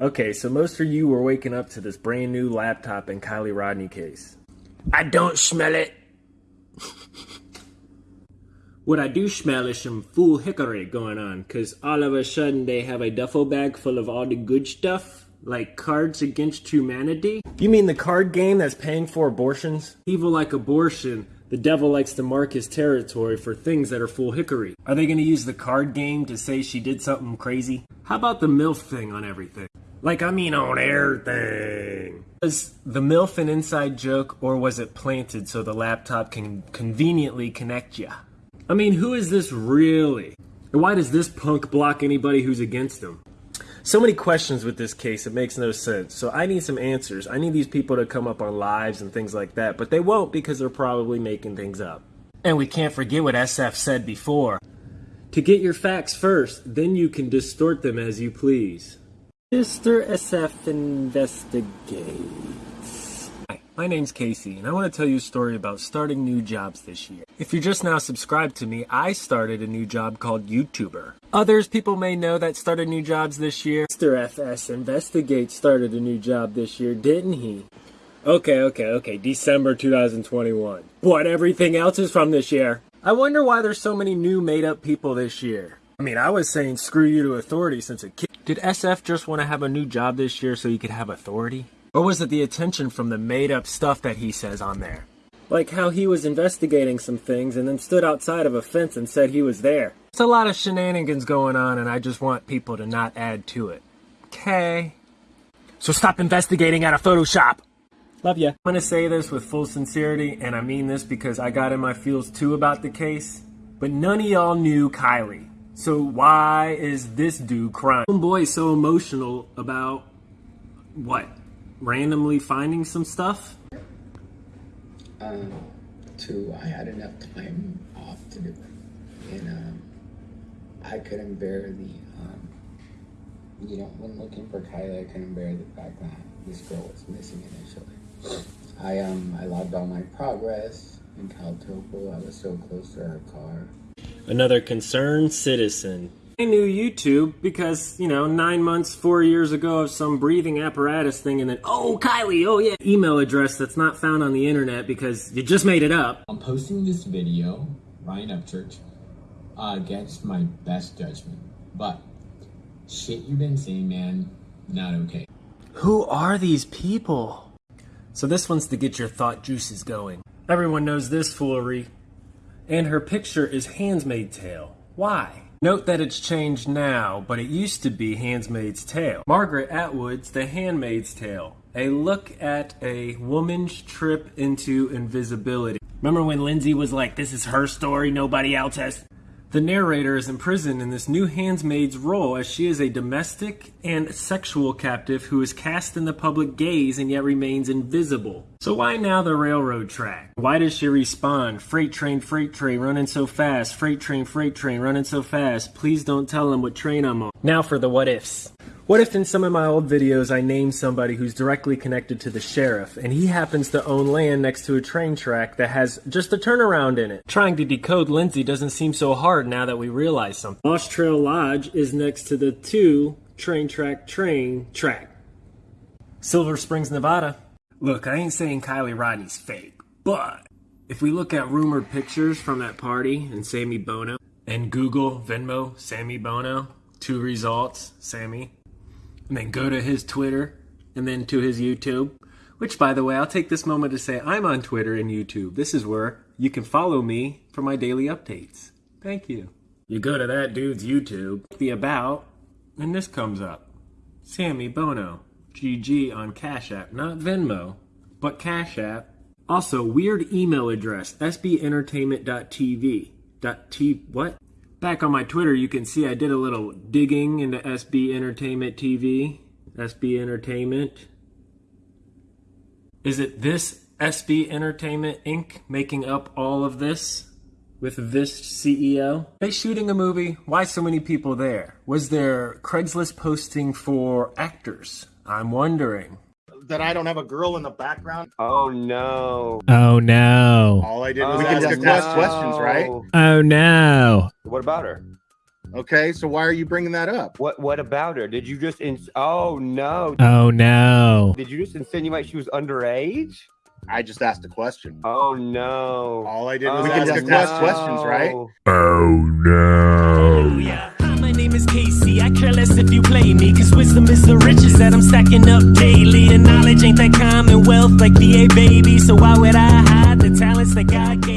Okay, so most of you were waking up to this brand new laptop and Kiely Rodni case. I don't smell it. What I do smell is some fool hickory going on, because all of a sudden they have a duffel bag full of all the good stuff, like Cards Against Humanity. You mean the card game that's paying for abortions? Evil like abortion, the devil likes to mark his territory for things that are full hickory. Are they gonna use the card game to say she did something crazy? How about the MILF thing on everything? Like, I mean on everything. Was the MILF an inside joke, or was it planted so the laptop can conveniently connect you? I mean, who is this really? And why does this punk block anybody who's against him? So many questions with this case, it makes no sense. So I need some answers. I need these people to come up on lives and things like that, but they won't because they're probably making things up. And we can't forget what SF said before. To get your facts first, then you can distort them as you please. Mr. SF investigates. Hi, my name's Casey, and I want to tell you a story about starting new jobs this year. If you're just now subscribed to me, I started a new job called YouTuber. Others people may know that started new jobs this year. Mr. FS Investigate started a new job this year, didn't he? Okay, okay, okay, December 2021. But everything else is from this year. I wonder why there's so many new made up people this year. I mean, I was saying screw you to authority since a kid. Did SF just want to have a new job this year so he could have authority? Or was it the attention from the made up stuff that he says on there? Like how he was investigating some things and then stood outside of a fence and said he was there. It's a lot of shenanigans going on and I just want people to not add to it. Okay? So stop investigating out of Photoshop! Love ya. I'm gonna say this with full sincerity, and I mean this because I got in my feels too about the case, but none of y'all knew Kiely. So why is this dude crying? Homeboy so emotional about what? Randomly finding some stuff? um, two, I had enough time off to do it. And um, I couldn't bear the, um, you know, when looking for Kiely, I couldn't bear the fact that this girl was missing initially. I um I logged all my progress in Caltopo. I was so close to her car. Another concerned citizen. I knew YouTube because, you know, nine months, four years ago of some breathing apparatus thing, and then, oh, Kiely, oh yeah, email address that's not found on the internet because you just made it up. I'm posting this video, Ryan Upchurch, uh, against my best judgment. But shit you've been saying, man, not okay. Who are these people? So this one's to get your thought juices going. Everyone knows this foolery. And her picture is Handmaid's Tale. Why? Note that it's changed now, but it used to be Handmaid's Tale. Margaret Atwood's The Handmaid's Tale. A look at a woman's trip into invisibility. Remember when Lindsay was like, this is her story, nobody else has? The narrator is imprisoned in this new handmaid's role as she is a domestic and sexual captive who is cast in the public gaze and yet remains invisible. So why now the railroad track? Why does she respond? Freight train, freight train, running so fast. Freight train, freight train, running so fast. Please don't tell them what train I'm on. Now for the what ifs. What if in some of my old videos I name somebody who's directly connected to the sheriff and he happens to own land next to a train track that has just a turnaround in it? Trying to decode Lindsay doesn't seem so hard now that we realize something. Lost Trail Lodge is next to the two train track train track. Silver Springs, Nevada. Look, I ain't saying Kiely Rodni's fake, but if we look at rumored pictures from that party and Sammy Bono and Google Venmo Sammy Bono, two results, Sammy and then go to his Twitter and then to his YouTube. Which, by the way, I'll take this moment to say I'm on Twitter and YouTube. This is where you can follow me for my daily updates. Thank you. You go to that dude's YouTube, the About, and this comes up Sammy Bono, GG on Cash App, not Venmo, but Cash App. Also, weird email address, sbentertainment.tv. Dot T what? Back on my Twitter, you can see I did a little digging into SB Entertainment TV. SB Entertainment. Is it this SB Entertainment Inc. making up all of this? With this CEO? They shooting a movie? Why so many people there? Was there Craigslist posting for actors? I'm wondering that I don't have a girl in the background. Oh no. Oh no. All I did oh, was Oh, ask a quest- questions, right? Oh no. What about her? Okay, so why are you bringing that up? What what about her? Did you just ins- Oh no. Oh no. Did you just insinuate she was underage? I just asked a question. Oh no. All I did oh, was Oh, ask a no. ask questions, right? Oh, Hallelujah. Hi, my name Casey. I care less if you play me, cause wisdom is the riches that I'm stacking up daily. And knowledge ain't that commonwealth like VA baby. So why would I hide the talents that God gave?